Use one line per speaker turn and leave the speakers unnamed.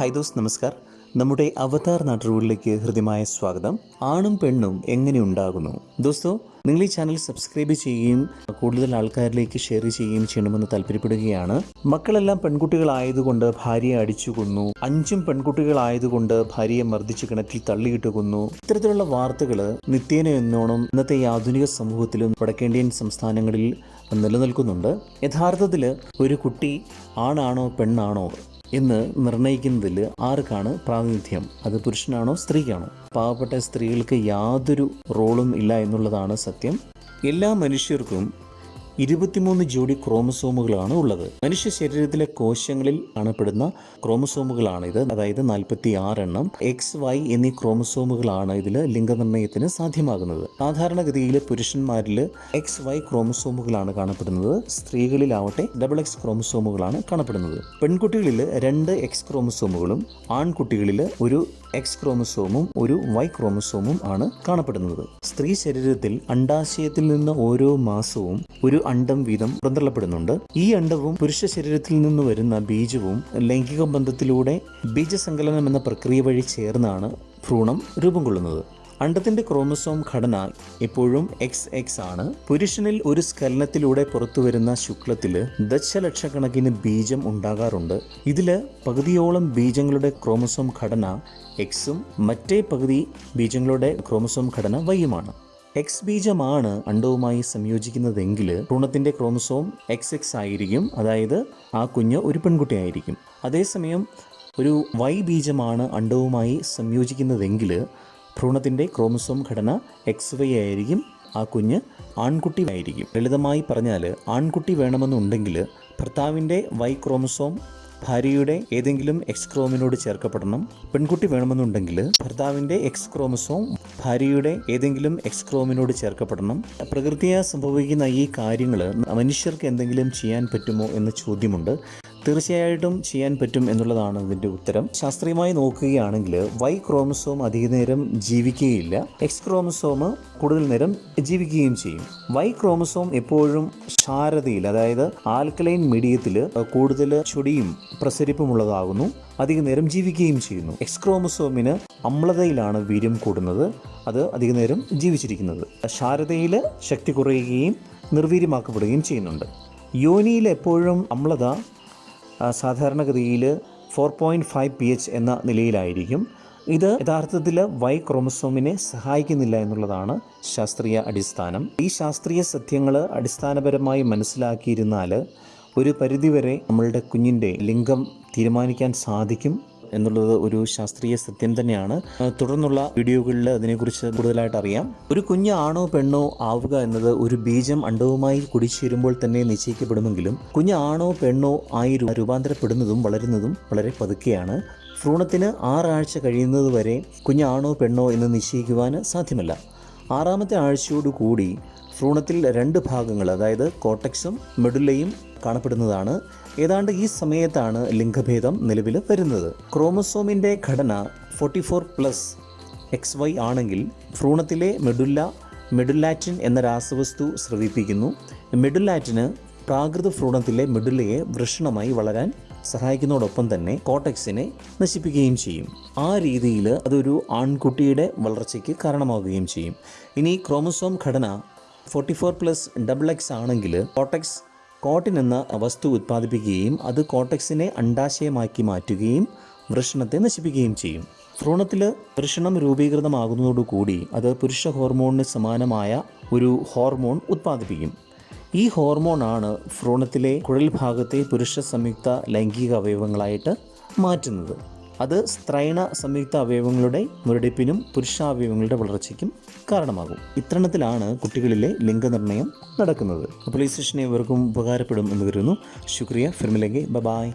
Hi those നമസ്കാർ. നമ്മുടെ അവതാർ നാട്ടുകളിലേക്ക് ഹൃദ്യമായ സ്വാഗതം. ആണും പെണ്ണും എങ്ങനെ ഉണ്ടാകുന്നു? ദോസ്തോ നിങ്ങൾ ഈ ചാനൽ സബ്സ്ക്രൈബ് ചെയ്യുകയും കൂടുതൽ ആൾക്കാരിലേക്ക് ഷെയർ ചെയ്യുകയും ചെയ്യണമെന്ന് താല്പര്യപ്പെടുകയാണ്. മക്കളെല്ലാം പെൺകുട്ടികളായതുകൊണ്ട് ഭാര്യയെ അടിച്ചു കൊന്നു അഞ്ചും പെൺകുട്ടികളായതുകൊണ്ട് ഭാര്യയെ മർദ്ദിച്ച് കിണറ്റിൽ തള്ളിയിട്ട് കൊന്നു ഇത്തരത്തിലുള്ള വാർത്തകൾ നിത്യേന എന്നോണം ഇന്നത്തെ ഈ ആധുനിക സമൂഹത്തിലും വടക്കേന്ത്യൻ സംസ്ഥാനങ്ങളിൽ നിലനിൽക്കുന്നുണ്ട്. യഥാർത്ഥത്തിൽ ഒരു കുട്ടി ആണാണോ പെണ്ണാണോ എന്ന് നിർണയിക്കുന്നതിൽ ആർക്കാണ് പ്രാതിനിധ്യം? അത് പുരുഷനാണോ സ്ത്രീക്കാണോ? പാവപ്പെട്ട സ്ത്രീകൾക്ക് യാതൊരു റോളും ഇല്ല എന്നുള്ളതാണ് സത്യം. എല്ലാ മനുഷ്യർക്കും ഇരുപത്തിമൂന്ന് ജോഡി ക്രോമസോമുകളാണ് ഉള്ളത്. മനുഷ്യ ശരീരത്തിലെ കോശങ്ങളിൽ കാണപ്പെടുന്ന ക്രോമസോമുകളാണ് ഇത് അതായത് നാൽപ്പത്തി ആറെണ്ണം എക്സ് വൈ എന്നീ ക്രോമസോമുകളാണ് ഇതിൽ ലിംഗനിർണയത്തിന് സാധ്യമാകുന്നത്. സാധാരണഗതിയിൽ പുരുഷന്മാരിൽ എക്സ് വൈ ക്രോമസോമുകളാണ് കാണപ്പെടുന്നത്. സ്ത്രീകളിലാവട്ടെ ഡബിൾ എക്സ് ക്രോമസോമുകളാണ് കാണപ്പെടുന്നത്. പെൺകുട്ടികളിൽ രണ്ട് എക്സ് ക്രോമസോമുകളും ആൺകുട്ടികളിൽ ഒരു എക്സ് ക്രോമസോമും ഒരു വൈ ക്രോമസോമും ആണ് കാണപ്പെടുന്നത്. സ്ത്രീ ശരീരത്തിൽ അണ്ടാശയത്തിൽ നിന്ന് ഓരോ മാസവും ഒരു അണ്ടം വീതം പുറന്തള്ളപ്പെടുന്നുണ്ട്. ഈ അണ്ടവും പുരുഷ ശരീരത്തിൽ നിന്ന് വരുന്ന ബീജവും ലൈംഗിക ബന്ധത്തിലൂടെ ബീജസങ്കലനം എന്ന പ്രക്രിയ വഴി ചേർന്നാണ് ഭ്രൂണം രൂപം കൊള്ളുന്നത്. അണ്ടത്തിന്റെ ക്രോമസോം ഘടന എപ്പോഴും എക്സ് എക്സ് ആണ്. പുരുഷനിൽ ഒരു സ്ഖലനത്തിലൂടെ പുറത്തുവരുന്ന ശുക്ലത്തിൽ ദശലക്ഷക്കണക്കിന് ബീജം ഉണ്ടാകാറുണ്ട്. ഇതിൽ പകുതിയോളം ബീജങ്ങളുടെ ക്രോമസോം ഘടന എക്സും മറ്റേ പകുതി ബീജങ്ങളുടെ ക്രോമസോം ഘടന വൈയുമാണ് എക്സ് ബീജമാണ് അണ്ടവുമായി സംയോജിക്കുന്നതെങ്കിൽ ഭ്രൂണത്തിന്റെ ക്രോമസോം എക്സ് എക്സ് ആയിരിക്കും. അതായത് ആ കുഞ്ഞ് ഒരു പെൺകുട്ടിയായിരിക്കും അതേസമയം ഒരു വൈ ബീജമാണ് അണ്ടവുമായി സംയോജിക്കുന്നതെങ്കിൽ ഭ്രൂണത്തിന്റെ ക്രോമസോം ഘടന എക്സ് വൈ ആയിരിക്കും. ആ കുഞ്ഞ് ആൺകുട്ടി ആയിരിക്കും. ലളിതമായി പറഞ്ഞാൽ ആൺകുട്ടി വേണമെന്നുണ്ടെങ്കിൽ ഭർത്താവിന്റെ വൈ ക്രോമസോം ഭാര്യയുടെ ഏതെങ്കിലും എക്സ് ക്രോമിനോട് ചേർക്കപ്പെടണം. പെൺകുട്ടി വേണമെന്നുണ്ടെങ്കിൽ ഭർത്താവിന്റെ എക്സ് ക്രോമസോം ഭാര്യയുടെ ഏതെങ്കിലും എക്സ് ക്രോമിനോട് ചേർക്കപ്പെടണം. പ്രകൃതിയാ സംഭവിക്കുന്ന ഈ കാര്യങ്ങൾ മനുഷ്യർക്ക് എന്തെങ്കിലും ചെയ്യാൻ പറ്റുമോ എന്ന ചോദ്യമുണ്ട്. തീർച്ചയായിട്ടും ചെയ്യാൻ പറ്റും എന്നുള്ളതാണ് ഇതിന്റെ ഉത്തരം. ശാസ്ത്രീയമായി നോക്കുകയാണെങ്കിൽ വൈ ക്രോമസോം അധികനേരം ജീവിക്കുകയില്ല എക്സ് ക്രോമസോം കൂടുതൽ നേരം ജീവിക്കുകയും ചെയ്യും. വൈ ക്രോമസോം എപ്പോഴും ക്ഷാരതയിൽ അതായത് ആൽക്കലൈൻ മീഡിയത്തിൽ കൂടുതൽ ചൊടിയും പ്രസരിപ്പുമുള്ളതാകുന്നു അധിക നേരം ജീവിക്കുകയും ചെയ്യുന്നു. എക്സ് ക്രോമസോമിന് അമ്ലതയിലാണ് വീര്യം കൂടുന്നത് അത് അധിക നേരം ജീവിച്ചിരിക്കുന്നത്. ക്ഷാരതയിൽ ശക്തി കുറയുകയും നിർവീര്യമാക്കപ്പെടുകയും ചെയ്യുന്നുണ്ട്. യോനിയിൽ എപ്പോഴും അമ്ലത സാധാരണഗതിയിൽ four point five P H എന്ന നിലയിലായിരിക്കും. ഇത് യഥാർത്ഥത്തിൽ വൈ ക്രോമസോമിനെ സഹായിക്കുന്നില്ല എന്നുള്ളതാണ് ശാസ്ത്രീയ അടിസ്ഥാനം. ഈ ശാസ്ത്രീയ സത്യങ്ങൾ അടിസ്ഥാനപരമായി മനസ്സിലാക്കിയിരുന്നാൽ ഒരു പരിധിവരെ നമ്മളുടെ കുഞ്ഞിന്റെ ലിംഗം തീരുമാനിക്കാൻ സാധിക്കും. എന്നുള്ളത് ഒരു ശാസ്ത്രീയ സത്യം തന്നെയാണ്. തുടർന്നുള്ള വീഡിയോകളിൽ അതിനെക്കുറിച്ച് കൂടുതലായിട്ട് അറിയാം. ഒരു കുഞ്ഞ് ആണോ പെണ്ണോ ആവുക എന്നത് ഒരു ബീജം അണ്ടവുമായി കുടിച്ചേരുമ്പോൾ തന്നെ നിശ്ചയിക്കപ്പെടുമെങ്കിലും കുഞ്ഞ് ആണോ പെണ്ണോ ആയി രൂപാന്തരപ്പെടുന്നതും വളരുന്നതും വളരെ പതുക്കെയാണ്. ഭ്രൂണത്തിന് ആറാഴ്ച കഴിയുന്നത് വരെ കുഞ്ഞാണോ പെണ്ണോ എന്ന് നിശ്ചയിക്കുവാൻ സാധ്യമല്ല. ആറാമത്തെ ആഴ്ചയോടുകൂടി ഭ്രൂണത്തിൽ രണ്ട് ഭാഗങ്ങൾ അതായത് കോട്ടക്സും മെഡുലയും കാണപ്പെടുന്നതാണ്. ഏതാണ്ട് ഈ സമയത്താണ് ലിംഗഭേദം നിലവിൽ വരുന്നത്. ക്രോമസോമിന്റെ ഘടന forty four plus X Y ആണെങ്കിൽ ഭ്രൂണത്തിലെ മെഡുല്ല മെഡുലാറ്റിൻ എന്ന രാസവസ്തു സ്രവിപ്പിക്കുന്നു. മെഡുലാറ്റിന് പ്രാകൃത ഭ്രൂണത്തിലെ മെഡുല്ലയെ വൃഷണമായി വളരാൻ സഹായിക്കുന്നതോടൊപ്പം തന്നെ കോട്ടക്സിനെ നശിപ്പിക്കുകയും ചെയ്യും. ആ രീതിയിൽ അതൊരു ആൺകുട്ടിയുടെ വളർച്ചയ്ക്ക് കാരണമാവുകയും ചെയ്യും. ഇനി ക്രോമസോം ഘടന forty four plus double X ആണെങ്കിൽ കോട്ടക്സ് കോട്ടിൻ എന്ന വസ്തു ഉത്പാദിപ്പിക്കുകയും അത് കോട്ടക്സിനെ അണ്ടാശയമാക്കി മാറ്റുകയും വൃഷണത്തെ നശിപ്പിക്കുകയും ചെയ്യും. ഭ്രൂണത്തിൽ വൃഷണം രൂപീകൃതമാകുന്നതോടുകൂടി അത് പുരുഷ ഹോർമോണിന് സമാനമായ ഒരു ഹോർമോൺ ഉത്പാദിപ്പിക്കും. ഈ ഹോർമോണാണ് ഭ്രൂണത്തിലെ കുഴൽ ഭാഗത്തെ പുരുഷ സംയുക്ത ലൈംഗിക അവയവങ്ങളായിട്ട് മാറ്റുന്നത്. അത് സ്ത്രൈണ സംയുക്ത അവയവങ്ങളുടെ മുരടിപ്പിനും പുരുഷാവയവങ്ങളുടെ വളർച്ചയ്ക്കും കാരണമാകും. ഇത്തരണത്തിലാണ് കുട്ടികളിലെ ലിംഗനിർണയം നടക്കുന്നത്. അപ്പോൾ ഈ ഇവർക്കും ഉപകാരപ്പെടും എന്ന് കരുതുന്നു. ശുക്രിയ. ഫിർമിലെങ്കിൽ ബബായ് ബായ്